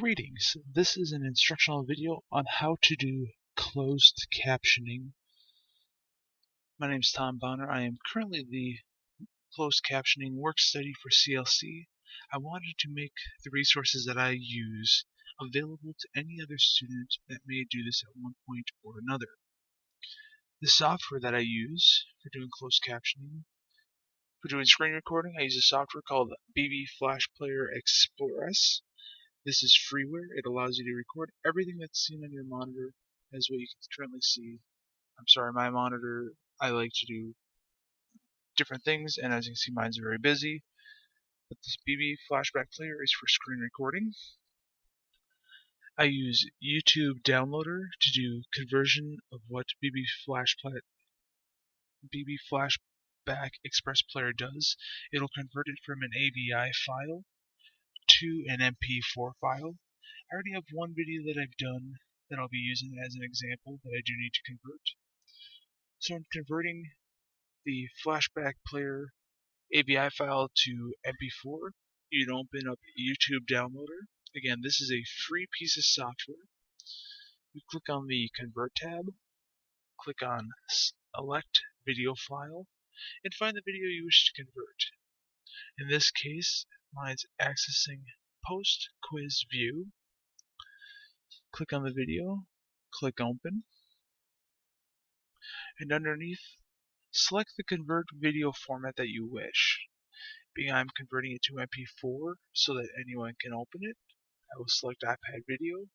Greetings, this is an instructional video on how to do closed captioning. My name is Tom Bonner. I am currently the closed captioning work study for CLC. I wanted to make the resources that I use available to any other student that may do this at one point or another. The software that I use for doing closed captioning, for doing screen recording, I use a software called BB Flash Player Express. This is freeware. It allows you to record everything that's seen on your monitor as what you can currently see. I'm sorry, my monitor, I like to do different things, and as you can see, mine's very busy. But this BB Flashback Player is for screen recording. I use YouTube Downloader to do conversion of what BB Flash BB Flashback Express Player does. It'll convert it from an AVI file to an MP4 file. I already have one video that I've done that I'll be using as an example that I do need to convert. So I'm converting the flashback player AVI file to MP4. You'd open up YouTube Downloader. Again, this is a free piece of software. You click on the Convert tab, click on Select Video File, and find the video you wish to convert. In this case, mine's accessing post quiz view. Click on the video, click open, and underneath select the convert video format that you wish. Being I'm converting it to MP4 so that anyone can open it, I will select iPad video.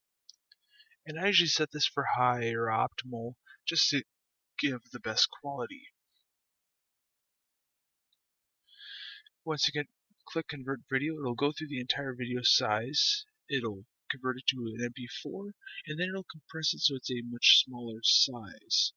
And I usually set this for high or optimal just to give the best quality. Once again, click convert video, it'll go through the entire video size, it'll convert it to an MP4, and then it'll compress it so it's a much smaller size.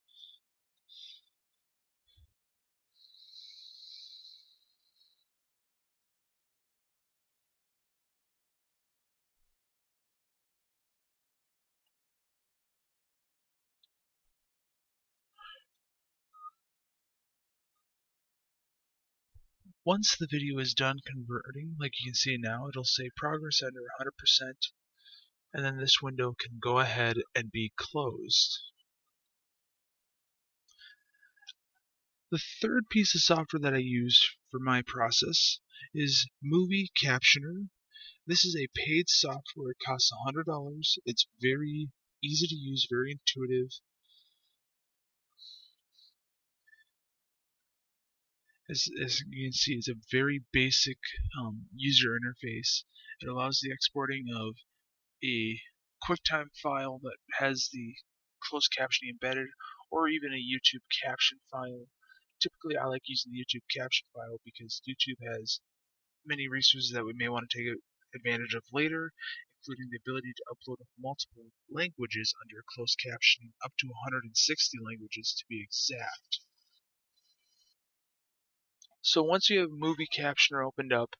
Once the video is done converting, like you can see now, it'll say progress under 100%, and then this window can go ahead and be closed. The third piece of software that I use for my process is Movie Captioner. This is a paid software. It costs $100. It's very easy to use, very intuitive. As, as you can see, it's a very basic um, user interface. It allows the exporting of a QuickTime file that has the closed captioning embedded, or even a YouTube caption file. Typically, I like using the YouTube caption file because YouTube has many resources that we may want to take advantage of later, including the ability to upload multiple languages under closed captioning, up to 160 languages to be exact. So once you have Movie Captioner opened up,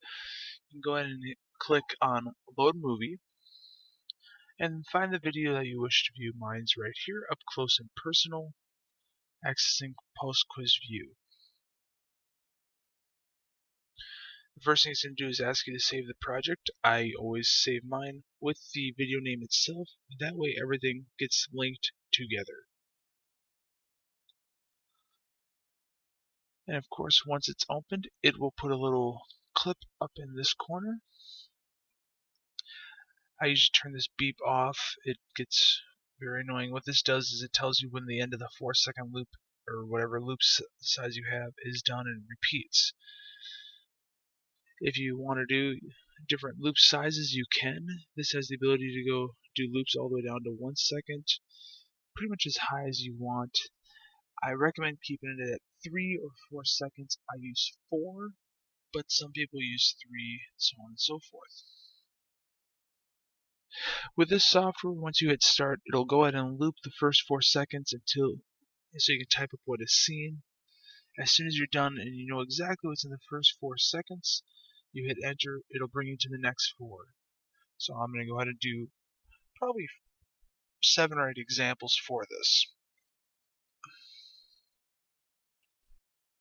you can go ahead and click on Load Movie and find the video that you wish to view. Mine's right here, up close and personal, accessing post quiz view. The first thing it's going to do is ask you to save the project. I always save mine with the video name itself. That way everything gets linked together. And of course, once it's opened, it will put a little clip up in this corner. I usually turn this beep off. It gets very annoying. What this does is it tells you when the end of the 4 second loop or whatever loop size you have is done and repeats. If you want to do different loop sizes, you can. This has the ability to go do loops all the way down to 1 second, pretty much as high as you want. I recommend keeping it at 3 or 4 seconds. I use 4, but some people use 3, so on and so forth. With this software, once you hit start, it'll go ahead and loop the first 4 seconds until so you can type up what is seen. As soon as you're done and you know exactly what's in the first 4 seconds, you hit enter, it'll bring you to the next 4. So I'm going to go ahead and do probably 7 or 8 examples for this.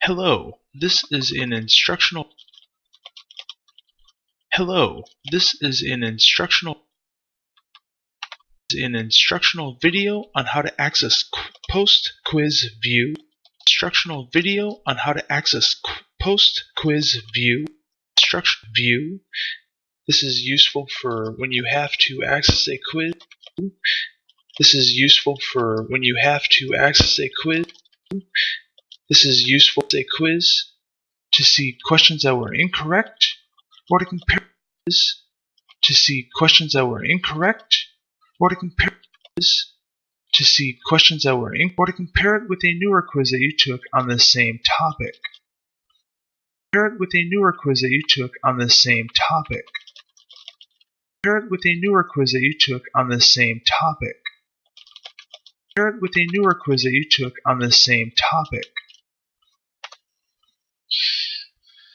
Hello, this is an instructional Hello, this is an instructional an instructional video on how to access post quiz view instructional video on how to access post quiz view instruction view. This is useful for when you have to access a quiz. This is useful for when you have to access a quiz this is useful as a quiz to see questions that were incorrect or to compare this to see questions that were incorrect or to compare this to see questions that were incorrect or to compare it with a newer quiz that you took on the same topic. Compare it with a newer quiz that you took on the same topic. Compare it with a newer quiz that you took on the same topic. Compare it with a newer quiz that you took on the same topic.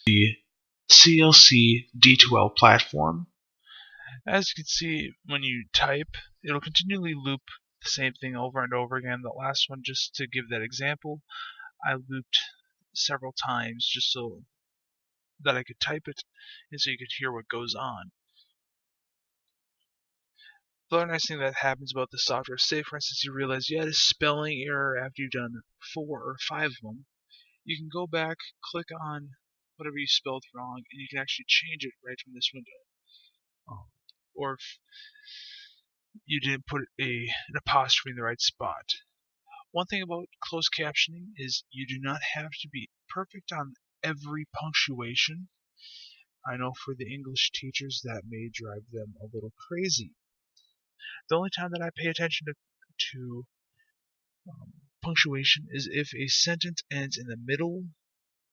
The CLC D2L platform. As you can see, when you type, it'll continually loop the same thing over and over again. The last one, just to give that example, I looped several times just so that I could type it and so you could hear what goes on. The other nice thing that happens about the software, say for instance you realize you had a spelling error after you've done four or five of them, you can go back, click on whatever you spelled wrong, and you can actually change it right from this window. Um, or if you didn't put a, an apostrophe in the right spot. One thing about closed captioning is you do not have to be perfect on every punctuation. I know for the English teachers that may drive them a little crazy. The only time that I pay attention to, to um, punctuation is if a sentence ends in the middle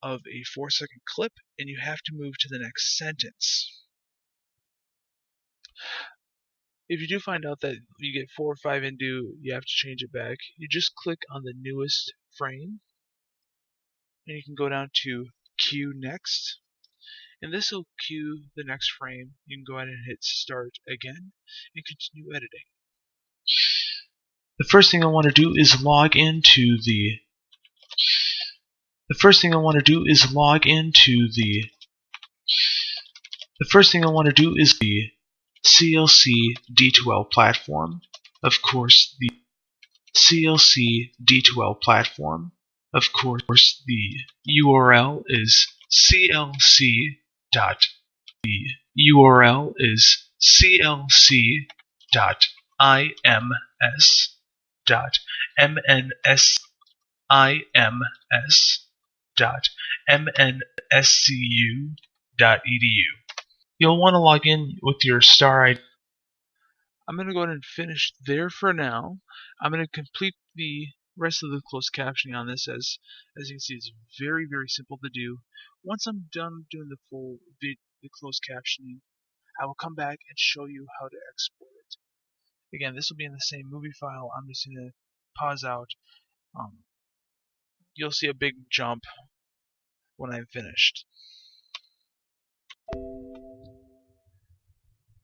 of a four second clip and you have to move to the next sentence. If you do find out that you get four or five into, you have to change it back, you just click on the newest frame and you can go down to Cue Next. And this will cue the next frame. You can go ahead and hit Start again and continue editing. The first thing I want to do is log into the the first thing I want to do is log into the the first thing I want to do is the CLC D2L platform. Of course, the CLC D2L platform. Of course, the URL is clc dot the URL is clc dot ims dot mnsims dot mnscu dot edu you'll want to log in with your star ID. I'm going to go ahead and finish there for now. I'm going to complete the rest of the closed captioning on this as as you can see it's very very simple to do. Once I'm done doing the full vid the closed captioning I will come back and show you how to export it. Again this will be in the same movie file I'm just going to pause out. Um, you'll see a big jump when I'm finished.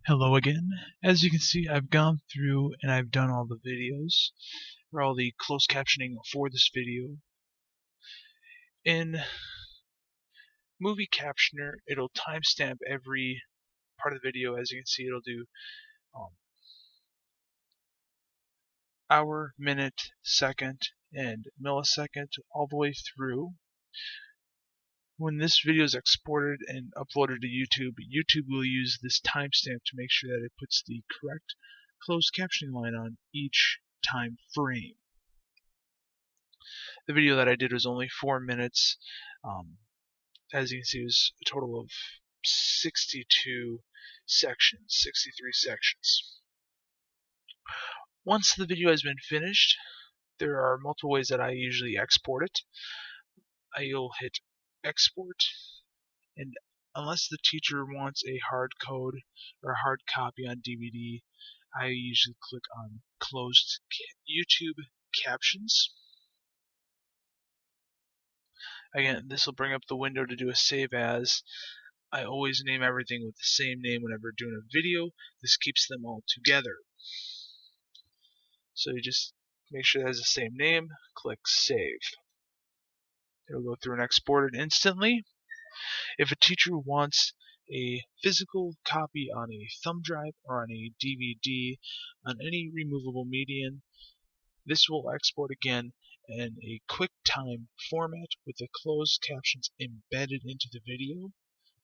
Hello again. As you can see, I've gone through and I've done all the videos, or all the closed captioning for this video. In Movie Captioner, it'll timestamp every part of the video. As you can see, it'll do um, hour, minute, second, and millisecond all the way through when this video is exported and uploaded to YouTube, YouTube will use this timestamp to make sure that it puts the correct closed captioning line on each time frame. The video that I did was only four minutes. Um, as you can see, it was a total of 62 sections, 63 sections. Once the video has been finished, there are multiple ways that I usually export it. I'll hit export and unless the teacher wants a hard code or a hard copy on DVD I usually click on closed YouTube captions. Again this will bring up the window to do a save as. I always name everything with the same name whenever doing a video. This keeps them all together. So you just make sure it has the same name click save It'll go through and export it instantly. If a teacher wants a physical copy on a thumb drive or on a DVD on any removable medium. This will export again in a QuickTime format with the closed captions embedded into the video.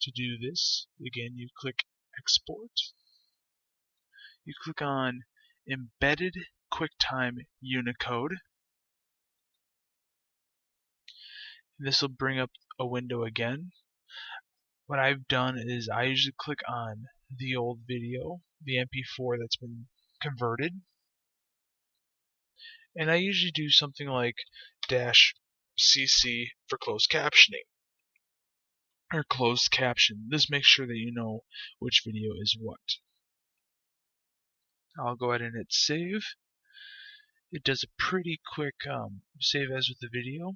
To do this, again you click Export. You click on Embedded QuickTime Unicode. This will bring up a window again. What I've done is I usually click on the old video, the MP4 that's been converted, and I usually do something like dash CC for closed captioning or closed caption. This makes sure that you know which video is what. I'll go ahead and hit save. It does a pretty quick um, save as with the video.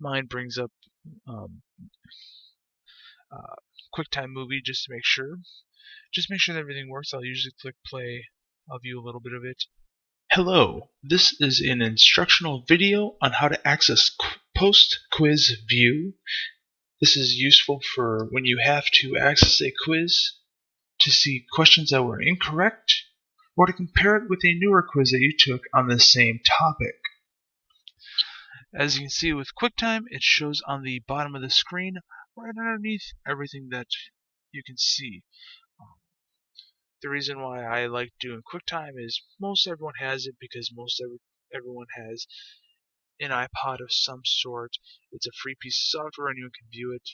Mine brings up um, uh, QuickTime Movie just to make sure. Just make sure that everything works. I'll usually click play. I'll view a little bit of it. Hello, this is an instructional video on how to access post-quiz view. This is useful for when you have to access a quiz to see questions that were incorrect or to compare it with a newer quiz that you took on the same topic. As you can see with QuickTime, it shows on the bottom of the screen right underneath everything that you can see. Um, the reason why I like doing QuickTime is most everyone has it because most every, everyone has an iPod of some sort. It's a free piece of software, anyone can view it.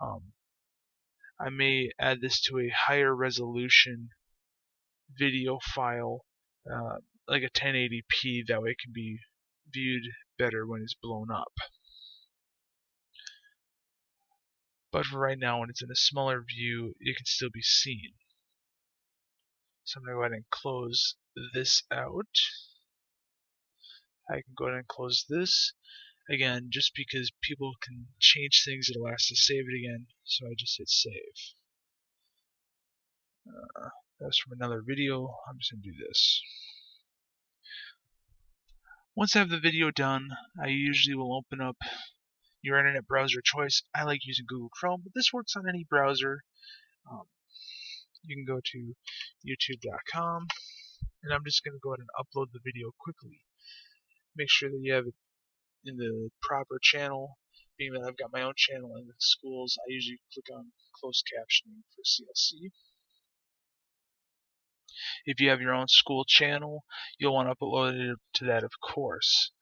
Um, I may add this to a higher resolution video file, uh, like a 1080p, that way it can be viewed better when it's blown up. But for right now, when it's in a smaller view, it can still be seen. So I'm going to go ahead and close this out. I can go ahead and close this. Again, just because people can change things, it'll ask to save it again, so I just hit save. Uh, that's from another video. I'm just going to do this. Once I have the video done, I usually will open up your internet browser choice. I like using Google Chrome, but this works on any browser. Um, you can go to youtube.com, and I'm just going to go ahead and upload the video quickly. Make sure that you have it in the proper channel. Being that I've got my own channel in the schools, I usually click on closed captioning for CLC. If you have your own school channel, you'll want to upload it to that, of course.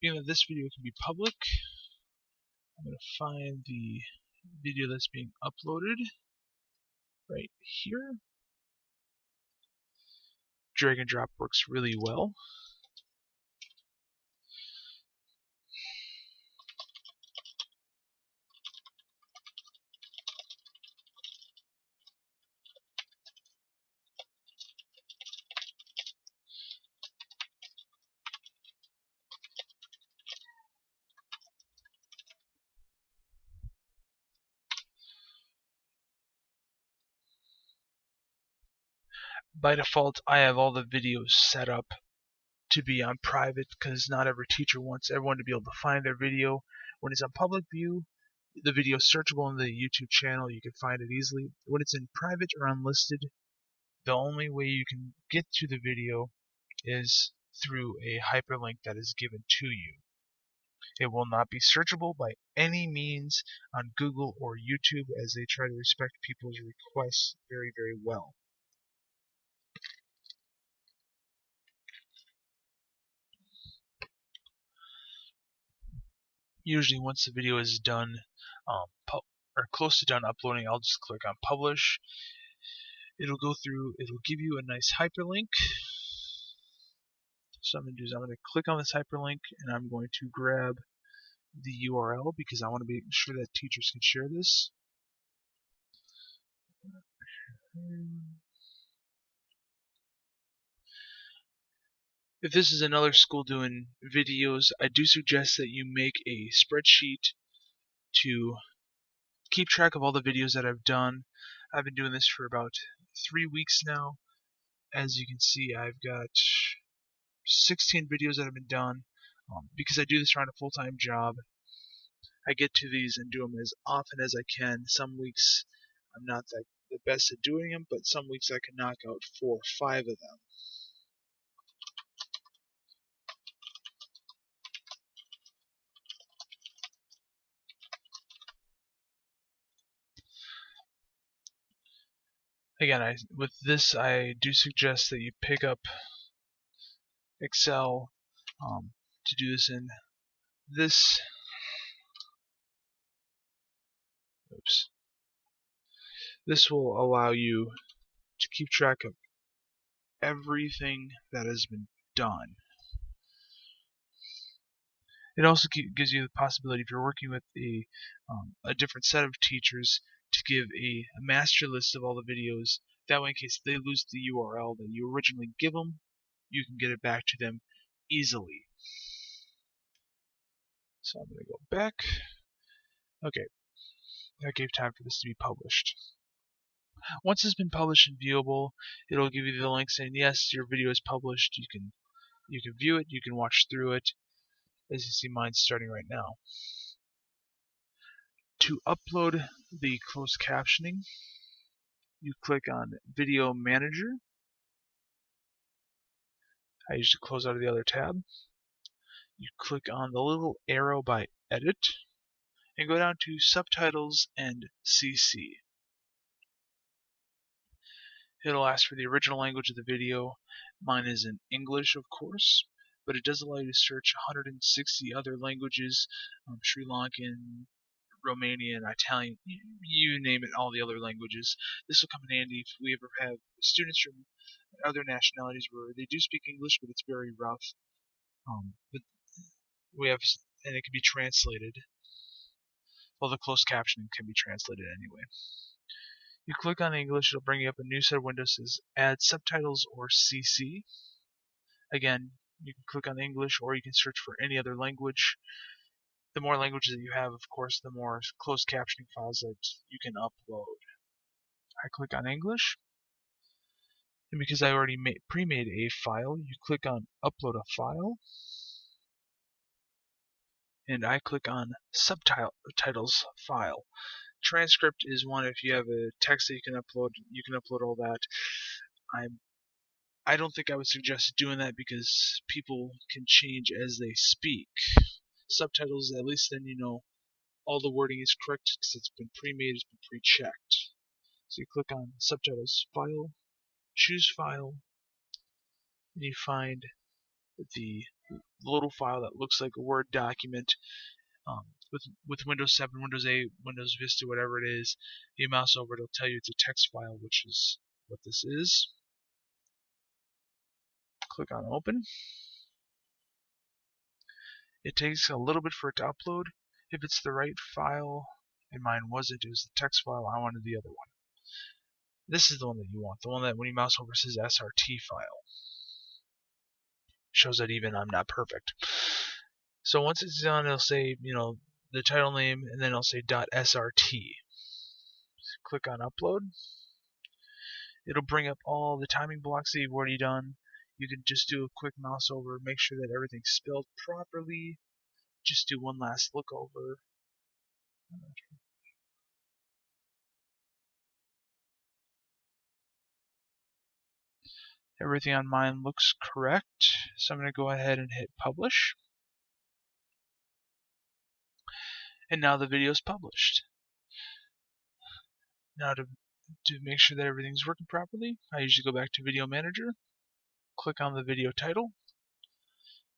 Being that this video can be public, I'm going to find the video that's being uploaded right here. Drag and drop works really well. By default I have all the videos set up to be on private because not every teacher wants everyone to be able to find their video. When it's on public view, the video is searchable on the YouTube channel. You can find it easily. When it's in private or unlisted, the only way you can get to the video is through a hyperlink that is given to you. It will not be searchable by any means on Google or YouTube as they try to respect people's requests very, very well. Usually once the video is done um, or close to done uploading I'll just click on publish. It'll go through it'll give you a nice hyperlink. So I'm going to do is I'm going to click on this hyperlink and I'm going to grab the URL because I want to be sure that teachers can share this If this is another school doing videos, I do suggest that you make a spreadsheet to keep track of all the videos that I've done. I've been doing this for about three weeks now. As you can see, I've got 16 videos that have been done. Um, because I do this around a full-time job, I get to these and do them as often as I can. Some weeks I'm not the, the best at doing them, but some weeks I can knock out four or five of them. Again, I, with this, I do suggest that you pick up Excel um, to do this in this. Oops. This will allow you to keep track of everything that has been done. It also gives you the possibility, if you're working with a, um, a different set of teachers, to give a, a, master list of all the videos. That way, in case they lose the URL that you originally give them, you can get it back to them easily. So I'm going to go back. Okay, that gave time for this to be published. Once it's been published and viewable, it'll give you the link saying yes, your video is published. You can you can view it, you can watch through it. As you see, mine's starting right now. To upload the closed captioning, you click on Video Manager. I usually close out of the other tab. You click on the little arrow by Edit and go down to Subtitles and CC. It'll ask for the original language of the video. Mine is in English, of course, but it does allow you to search 160 other languages, um, Sri Lankan, Romanian, Italian, you name it, all the other languages. This will come in handy if we ever have students from other nationalities where they do speak English, but it's very rough. Um, but we have, and it can be translated. Well, the closed captioning can be translated anyway. You click on English, it'll bring you up a new set of windows that says Add Subtitles or CC. Again, you can click on English or you can search for any other language the more languages that you have, of course, the more closed captioning files that you can upload. I click on English, and because I already pre-made a file, you click on Upload a File, and I click on Subtitles File. Transcript is one if you have a text that you can upload, you can upload all that. I'm I don't think I would suggest doing that because people can change as they speak subtitles, at least then you know all the wording is correct because it's been pre-made, it's been pre-checked. So you click on subtitles file, choose file, and you find the little file that looks like a Word document um, with with Windows 7, Windows 8, Windows Vista, whatever it is. You mouse over, it'll tell you it's a text file, which is what this is. Click on Open. It takes a little bit for it to upload. If it's the right file, and mine wasn't, it was the text file, I wanted the other one. This is the one that you want, the one that when you mouse over says SRT file. Shows that even I'm not perfect. So once it's done, it'll say, you know, the title name, and then it'll say .srt. Click on upload. It'll bring up all the timing blocks that you've already done, you can just do a quick mouse over, make sure that everything's spelled properly. Just do one last look over. Everything on mine looks correct, so I'm going to go ahead and hit publish. And now the video is published. Now to, to make sure that everything's working properly, I usually go back to Video Manager, click on the video title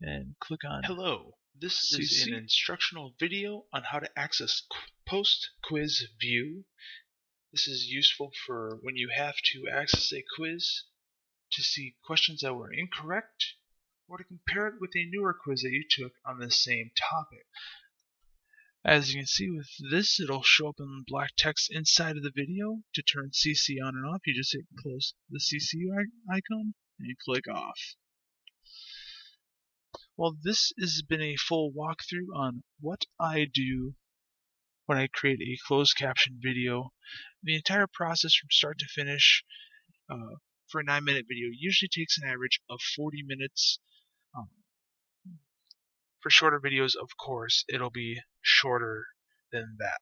and click on Hello, this is an instructional video on how to access post quiz view. This is useful for when you have to access a quiz to see questions that were incorrect or to compare it with a newer quiz that you took on the same topic. As you can see with this, it'll show up in black text inside of the video. To turn CC on and off, you just hit close the CC icon and click off. Well, this has been a full walkthrough on what I do when I create a closed caption video. The entire process from start to finish uh, for a 9 minute video usually takes an average of 40 minutes. Um, for shorter videos, of course, it'll be shorter than that.